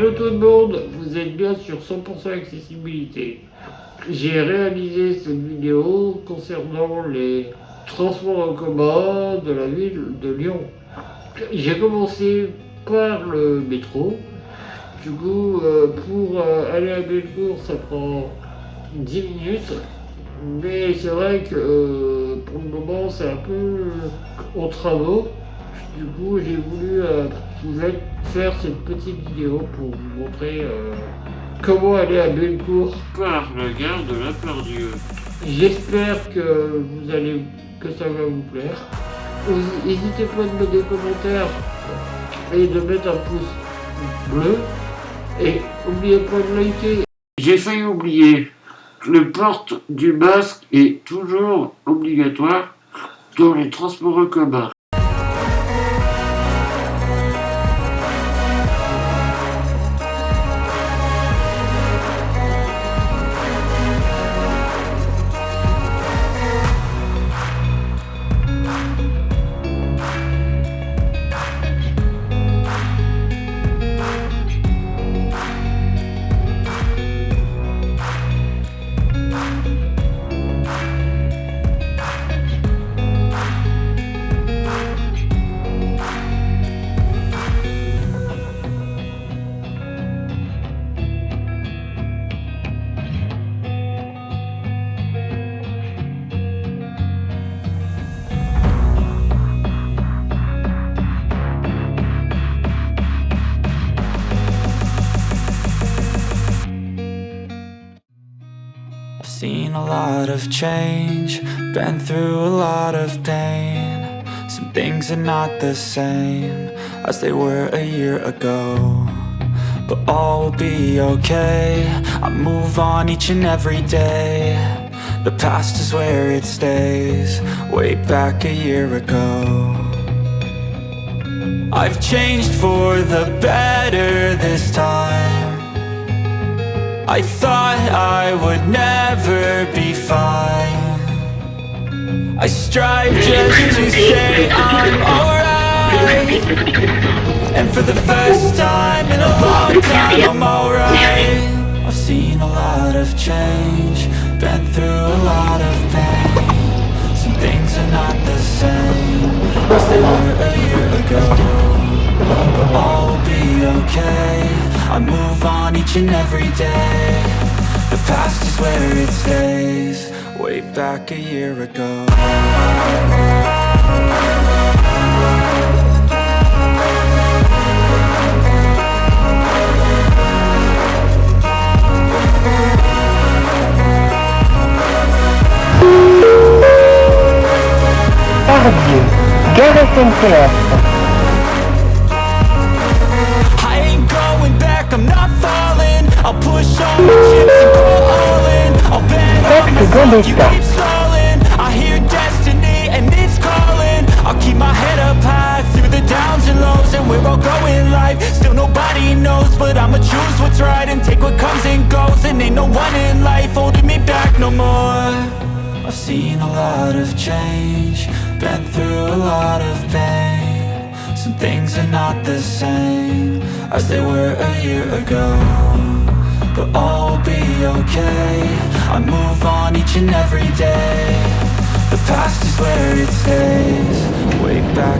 Hello tout le monde, vous êtes bien sur 100% accessibilité. J'ai réalisé cette vidéo concernant les transports en commun de la ville de Lyon. J'ai commencé par le métro. Du coup, euh, pour euh, aller à Bellecour, ça prend 10 minutes. Mais c'est vrai que euh, pour le moment, c'est un peu en travaux. Du coup, j'ai voulu vous faire cette petite vidéo pour vous montrer comment aller à Bellecour par la gare de la Pardieu. J'espère que vous allez que ça va vous plaire. N'hésitez pas à mettre des commentaires et de mettre un pouce bleu. Et n'oubliez pas de liker. J'ai failli oublier. Le porte du masque est toujours obligatoire dans les transports en commun. Seen a lot of change, been through a lot of pain. Some things are not the same as they were a year ago But all will be okay, I move on each and every day. The past is where it stays, way back a year ago. I've changed for the better this time I thought I would never be fine. I strive just to say I'm alright. And for the first time in a long time I'm alright. I've seen a lot of change Been through a lot of pain. Some things are not the same As they were a year ago But all will be okay? I move on each and every day. The past is where it stays. Way back a year ago. Part-Dieu, gare SNCF. I'll push all my chips and go all in. I'll bet on myself, you keep stalling. I hear destiny and it's calling. I'll keep my head up high through the downs and lows And we're all going life, still nobody knows But I'ma choose what's right and take what comes and goes. And ain't no one in life holding me back no more. I've seen a lot of change, been through a lot of pain. Some things are not the same as they were a year ago but all will be okay. I move on each and every day. The past is where it stays. Way back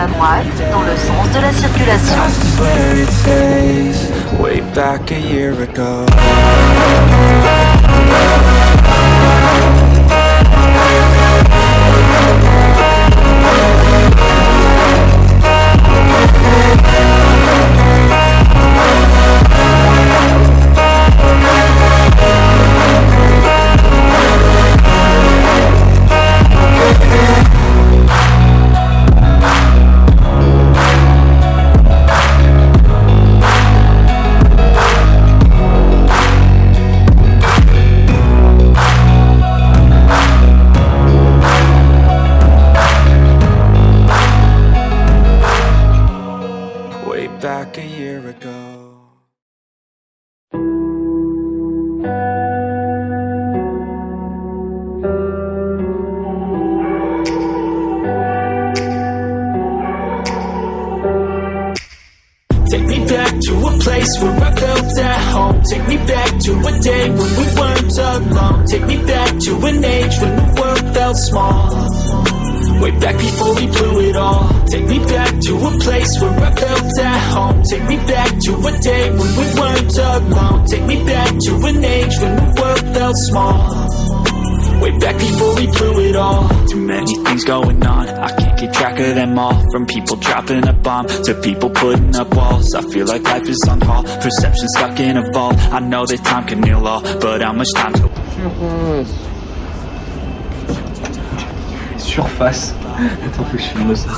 à dans le sens de la circulation. Back a year ago. Take me back to a place where I felt at home. Take me back to a day when we weren't alone. Take me back to an age when the world felt small. Way back before we blew it all. Take me back to a place where I felt at home Take me back to a day when we weren't alone. Take me back to an age when the world felt small. Way back before we blew it all. Too many things going on. I can't keep track of them all. From people dropping a bomb To people putting up walls. I feel like life is on hold. Perception stuck in a vault. I know that time can heal all But how much time to Surface. Surface. Attends, faut que je filme ça.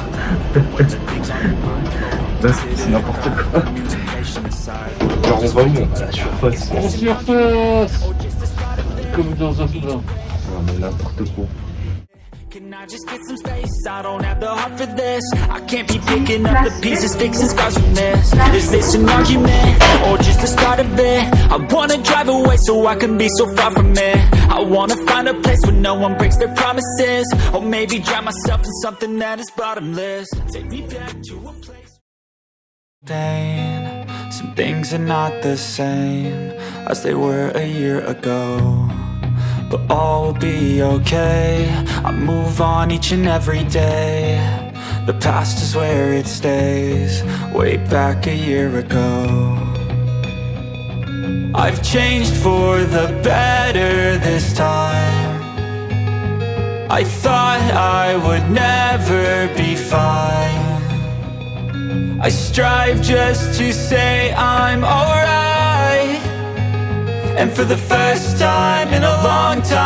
Là, c'est- c'est n'importe quoi. Genre, on va où On va à la surface. En surface Comme dans un plat. Non, mais n'importe quoi. Can I just get some space? I don't have the heart for this I can't be picking up the pieces, fixing scars from this Is this an argument, or just the start of it? I wanna drive away so I can be so far from it I wanna find a place where no one breaks their promises Or maybe drown myself in something that is bottomless Take me back to a place Pain, some things are not the same As they were a year ago but all will be okay. I move on each and every day. The past is where it stays Way back a year ago. I've changed for the better this time. I thought I would never be fine I strive just to say I'm alright. And for the first time in a long time